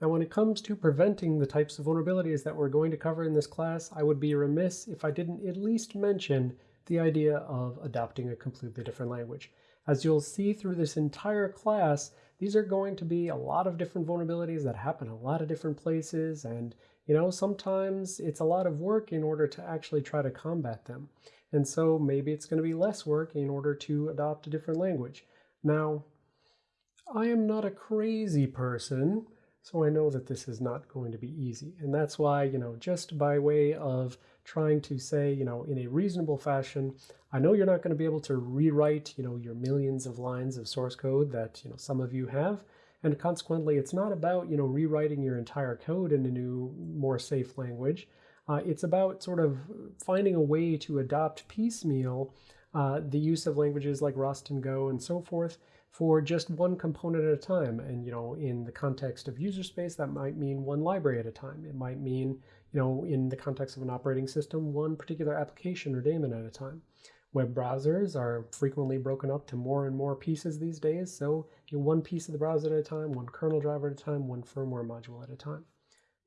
Now, when it comes to preventing the types of vulnerabilities that we're going to cover in this class, I would be remiss if I didn't at least mention the idea of adopting a completely different language. As you'll see through this entire class, these are going to be a lot of different vulnerabilities that happen a lot of different places. And, you know, sometimes it's a lot of work in order to actually try to combat them. And so maybe it's going to be less work in order to adopt a different language. Now, I am not a crazy person. So I know that this is not going to be easy. And that's why, you know, just by way of trying to say, you know, in a reasonable fashion, I know you're not going to be able to rewrite, you know, your millions of lines of source code that, you know, some of you have. And consequently, it's not about, you know, rewriting your entire code in a new, more safe language. Uh, it's about sort of finding a way to adopt piecemeal uh, the use of languages like Rust and Go and so forth for just one component at a time. And, you know, in the context of user space, that might mean one library at a time. It might mean, you know, in the context of an operating system, one particular application or daemon at a time. Web browsers are frequently broken up to more and more pieces these days. So you know, one piece of the browser at a time, one kernel driver at a time, one firmware module at a time.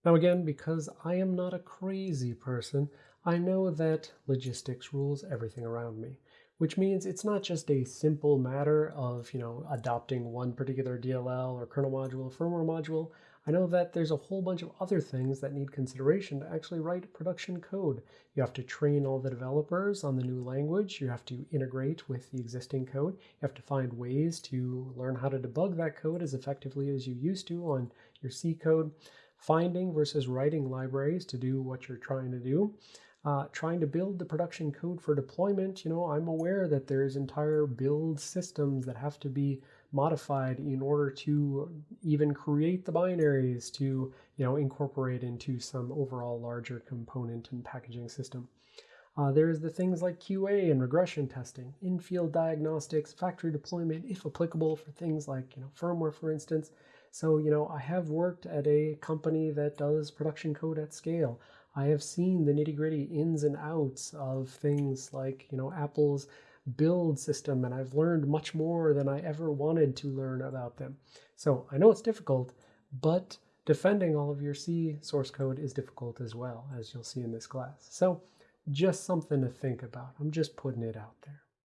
Now again, because I am not a crazy person, I know that logistics rules everything around me which means it's not just a simple matter of, you know, adopting one particular DLL or kernel module or firmware module. I know that there's a whole bunch of other things that need consideration to actually write production code. You have to train all the developers on the new language. You have to integrate with the existing code. You have to find ways to learn how to debug that code as effectively as you used to on your C code. Finding versus writing libraries to do what you're trying to do uh, trying to build the production code for deployment, you know, I'm aware that there's entire build systems that have to be modified in order to even create the binaries to, you know, incorporate into some overall larger component and packaging system. Uh, there's the things like QA and regression testing, in-field diagnostics, factory deployment, if applicable for things like, you know, firmware, for instance. So, you know, I have worked at a company that does production code at scale. I have seen the nitty gritty ins and outs of things like, you know, Apple's build system, and I've learned much more than I ever wanted to learn about them. So I know it's difficult, but defending all of your C source code is difficult as well, as you'll see in this class. So just something to think about. I'm just putting it out there.